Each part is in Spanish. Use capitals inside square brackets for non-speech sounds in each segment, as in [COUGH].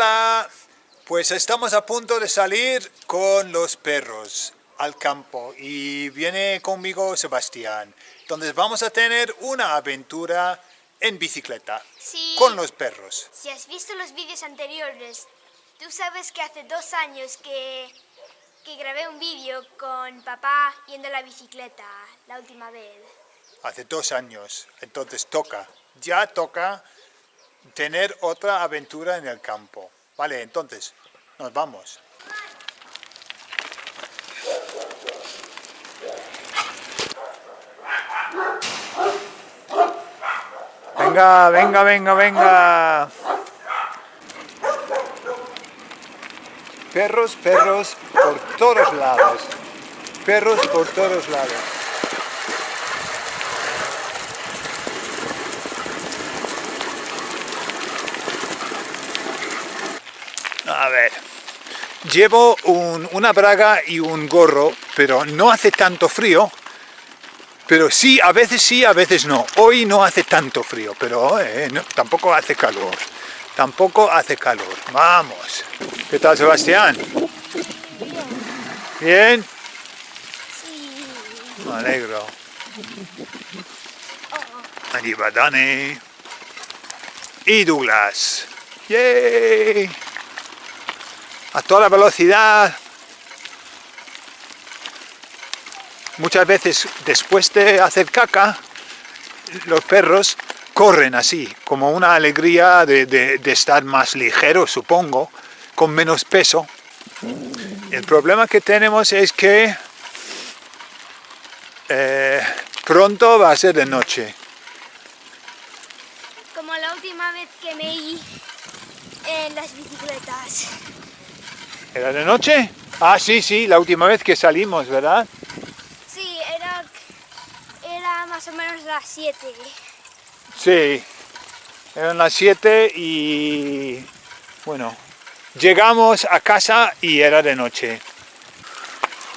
Hola, pues estamos a punto de salir con los perros al campo y viene conmigo Sebastián. Entonces vamos a tener una aventura en bicicleta Sí. con los perros. Si has visto los vídeos anteriores, tú sabes que hace dos años que, que grabé un vídeo con papá yendo a la bicicleta, la última vez. Hace dos años, entonces toca, ya toca tener otra aventura en el campo. Vale, entonces, nos vamos. Venga, venga, venga, venga. Perros, perros por todos lados. Perros por todos lados. A ver, llevo un- una braga y un gorro, pero no hace tanto frío. Pero sí, a veces sí, a veces no. Hoy no hace tanto frío, pero eh, no- tampoco hace calor. Tampoco hace calor. Vamos. ¿Qué tal, Sebastián? ¿Bien? Sí. Me alegro. Allí va Dani. Y Douglas. ¡Yay! A toda velocidad. Muchas veces después de hacer caca, los perros corren así, como una alegría de, estar más ligero, supongo, con menos peso. El problema que tenemos es que eh, pronto va a ser de noche. Como la última vez que me iba en las bicicletas. ¿Era de noche? Ah, sí, sí, la última vez que salimos, ¿verdad? Sí, era, era más o menos las 7. Sí, eran las 7 y bueno, llegamos a casa y era de noche.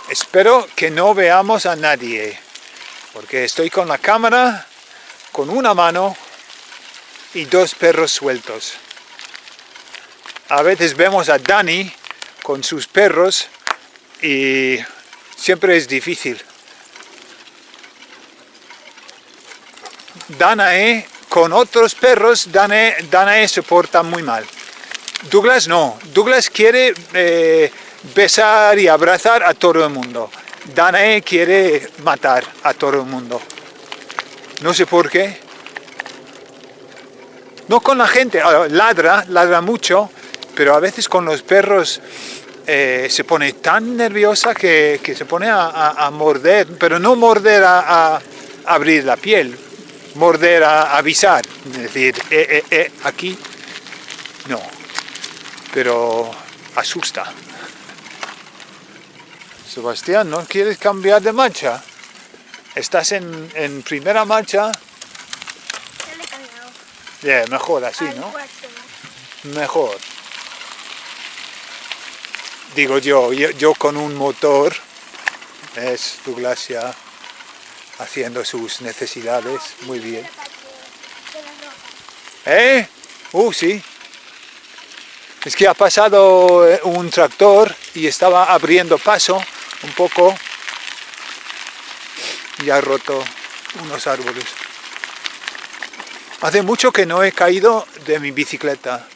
Espero que no veamos a nadie, porque estoy con la cámara, con una mano y dos perros sueltos. A veces vemos a Dani con sus perros y siempre es difícil. Danae con otros perros, Danae, Danae porta muy mal. Douglas no, Douglas quiere eh, besar y abrazar a todo el mundo. Danae quiere matar a todo el mundo. No sé por qué. No con la gente, ah, ladra, ladra mucho, pero a veces con los perros eh, se pone tan nerviosa que, que se pone a, a- a morder, pero no morder a, a abrir la piel, morder a avisar, es decir, eh, eh, eh, aquí no, pero asusta. Sebastián, ¿no quieres cambiar de marcha? Estás en, en primera marcha, Ya le he cambiado. Yeah, mejor así, ¿no? Mejor. Digo yo, yo, con un motor, es Douglas ya haciendo sus necesidades, muy bien. ¿Eh? Uh, sí. Es que ha pasado eh, un tractor y estaba abriendo paso un poco y ha roto unos árboles. Hace mucho que no he caído de mi bicicleta.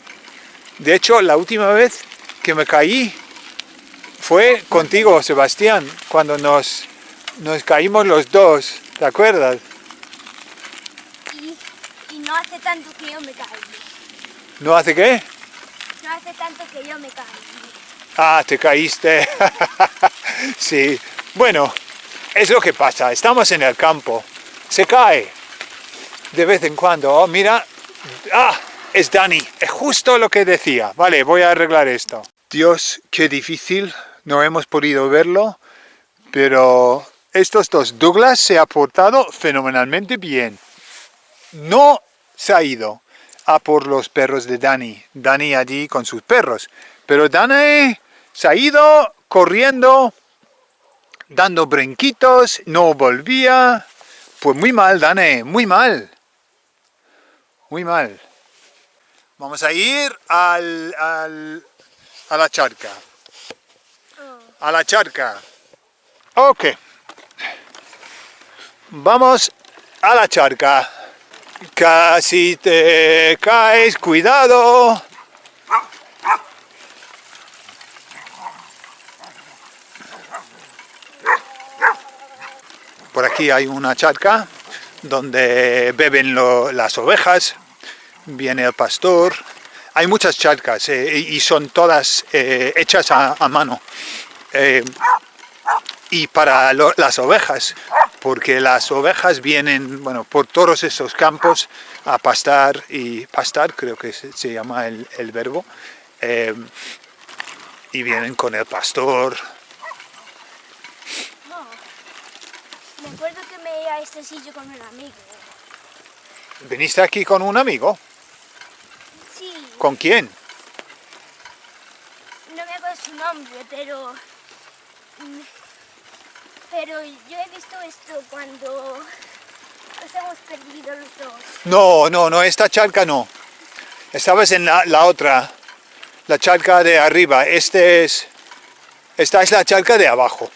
De hecho, la última vez que me caí fue contigo, Sebastián, cuando nos, nos caímos los dos. ¿Te acuerdas? Y, y no hace tanto que yo me caí. ¿No hace qué? No hace tanto que yo me caí. Ah, te caíste. [LAUGHS] sí. Bueno, es lo que pasa. Estamos en el campo. Se cae. De vez en cuando. Oh, mira. Ah, es Dani. Es justo lo que decía. Vale, voy a arreglar esto. Dios, qué difícil. No hemos podido verlo. Pero estos dos. Douglas se ha portado fenomenalmente bien. No se ha ido a por los perros de Dani. Dani allí con sus perros. Pero Dani se ha ido corriendo, dando brinquitos, no volvía. Pues muy mal, Dani, muy mal. Muy mal. Vamos a ir al, al, a la charca. A la charca. Ok. Vamos a la charca. Casi te caes, cuidado. Por aquí hay una charca donde beben las ovejas, viene el pastor. Hay muchas charcas eh, y son todas eh, hechas a, mano. Eh, y para las ovejas, porque las ovejas vienen bueno, por todos esos campos a pastar, y pastar creo que se, llama el, el verbo, y vienen con el pastor, Me acuerdo que me iba a este sitio con un amigo. ¿Viniste aquí con un amigo? Sí. ¿Con quién? No me acuerdo su nombre, pero... Pero yo he visto esto cuando nos hemos perdido los dos. No, no, no, esta charca no. Estabas en la, la otra, la charca de arriba. Este es, esta es la charca de abajo.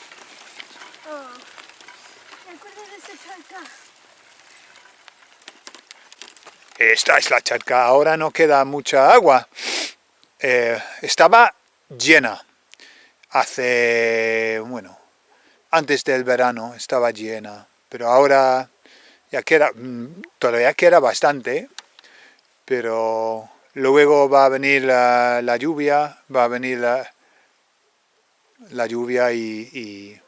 Esta es la charca, ahora no queda mucha agua. Eh, estaba llena hace, bueno, antes del verano estaba llena, pero ahora ya queda, mm, todavía queda bastante, pero luego va a venir la, lluvia, va a venir la, lluvia y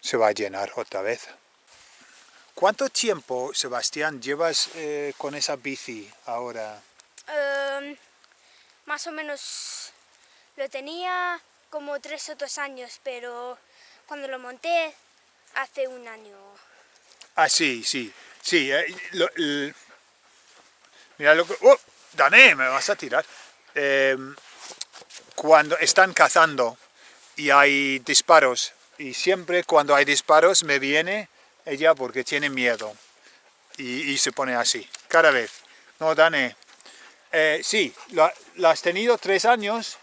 se va a llenar otra vez. ¿Cuánto tiempo, Sebastián, llevas eh, con esa bici ahora? Em, más o menos lo tenía como tres o dos años, pero cuando lo monté hace un año. Ah, sí, sí, sí. Eh, mira lo que... ¡Oh! Dané, me vas a tirar. Em, cuando están cazando y hay disparos, y siempre cuando hay disparos me viene ella porque tiene miedo y, se pone así, cada vez. No, Dane, eh, sí, la, has tenido tres años,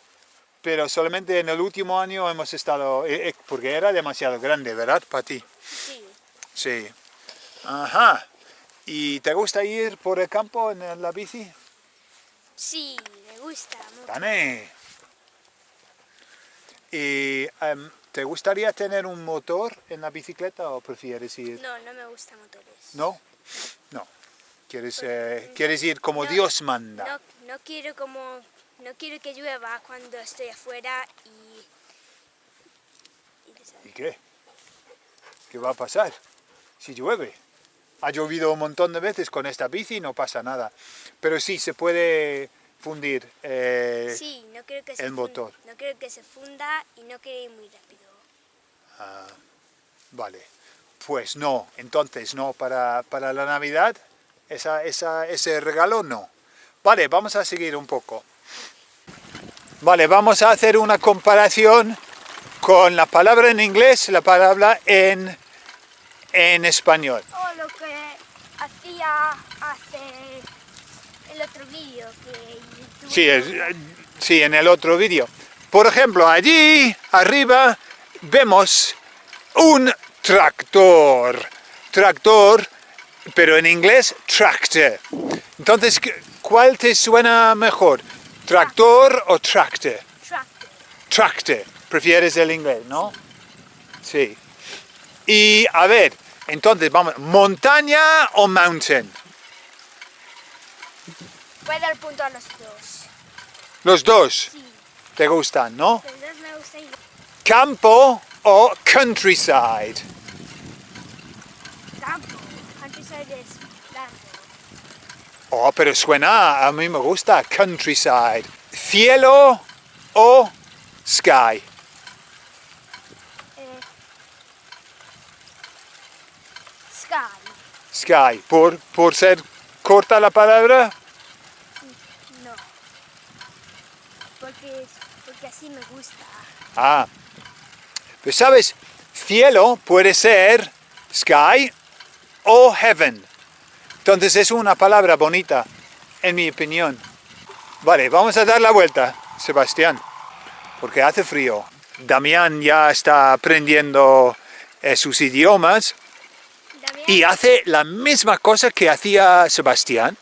pero solamente en el último año hemos estado, eh, eh, porque era demasiado grande, ¿verdad, para ti? Sí. Sí. Ajá. ¿Y te gusta ir por el campo en la bici? Sí, me gusta. Dane. Y em, ¿Te gustaría tener un motor en la bicicleta o prefieres ir...? No, no me gustan motores. ¿No? No. ¿Quieres, eh, ¿quieres ir como Dios manda? No, no, quiero como... No quiero que llueva cuando estoy afuera y... ¿Y, qué? ¿Qué va a pasar si llueve? Ha llovido un montón de veces con esta bici y no pasa nada. Pero sí, se puede fundir eh, sí, no quiero que el motor. no quiero que se funda y no quiero ir muy rápido. Ah, vale, pues no, entonces no, para, para la Navidad, esa, esa, ese regalo no. Vale, vamos a seguir un poco. Vale, vamos a hacer una comparación con la palabra en inglés, la palabra en, en español. O lo que hacía hace el otro vídeo que Sí, sí, en el otro vídeo. Por ejemplo, allí arriba vemos un tractor. Tractor, pero en inglés tractor. Entonces, ¿cuál te suena mejor? ¿Tractor o tractor? Tractor. Tractor. Prefieres el inglés, ¿no? Sí. Y a ver, entonces vamos, ¿montaña o mountain? Voy a dar punto a los dos. ¿Los dos? Sí. ¿Te gustan, no? Los dos me gustan campo o countryside? Campo, countryside es campo. Oh, pero suena, a mí me gusta countryside. Cielo o sky? Eh, sky. Sky, ¿Por, por ser corta la palabra? No, porque, porque así me gusta. Ah, pues sabes, cielo puede ser sky o heaven. Entonces es una palabra bonita, en mi opinión. Vale, vamos a dar la vuelta, Sebastián, porque hace frío. Damián ya está aprendiendo eh, sus idiomas Damián, y hace la misma cosa que hacía Sebastián,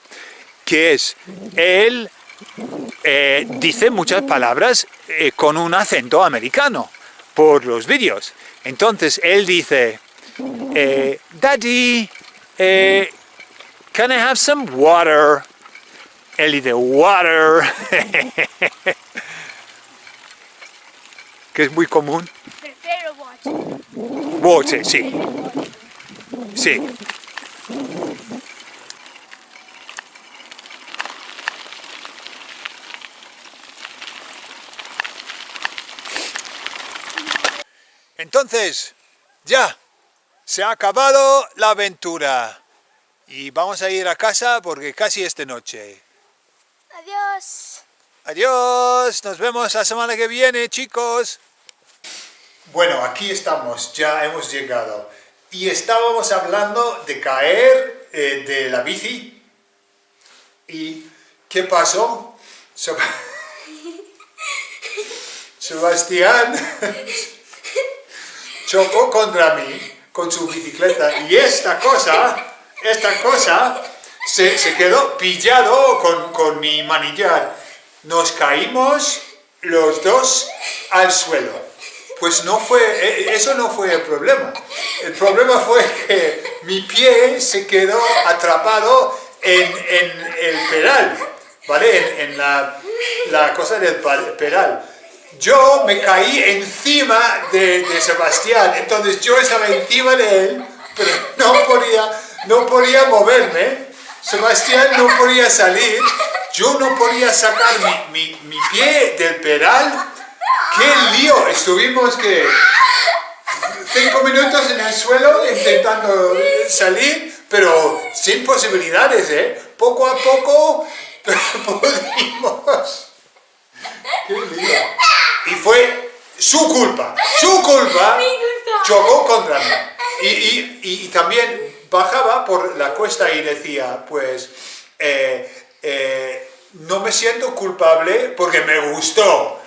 que es, él eh, dice muchas palabras eh, con un acento americano por los vídeos. Entonces él dice, Daddy, eh, can I have some water? Él dice, water, [LAUGHS] que es muy común. prefiero watch. Water, sí. Sí. Entonces, ya, se ha acabado la aventura. Y vamos a ir a casa porque casi es de noche. Adiós. Adiós, nos vemos la semana que viene, chicos. Bueno, aquí estamos, ya hemos llegado. Y estábamos hablando de caer eh, de la bici. ¿Y qué pasó? Seb- [LAUGHS] Sebastián chocó contra mí con su bicicleta y esta cosa, esta cosa se, se quedó pillado con, con mi manillar. Nos caímos los dos al suelo. Pues no fue, eh, eso no fue el problema. El problema fue que mi pie se quedó atrapado en, en el pedal, ¿vale? En, la, la cosa del pedal. Yo me caí encima de, de Sebastián, entonces yo estaba encima de él, pero no podía, no podía moverme. Sebastián no podía salir, yo no podía sacar mi, mi- mi pie del pedal. ¡Qué lío! Estuvimos que cinco minutos en el suelo intentando salir, pero sin posibilidades, ¿eh? Poco a poco [LAUGHS] pudimos. ¡Qué lío! Y fue su culpa, su culpa, chocó contra mí. Y, y- y- y también bajaba por la cuesta y decía, pues, eh, eh, no me siento culpable porque me gustó.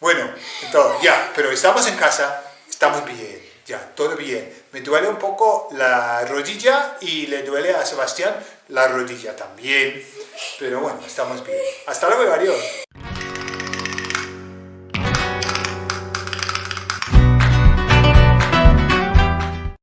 Bueno, entonces, ya, pero estamos en casa, estamos bien, ya, todo bien. Me duele un poco la rodilla y le duele a Sebastián la rodilla también. Pero bueno, estamos bien. Hasta luego, adiós.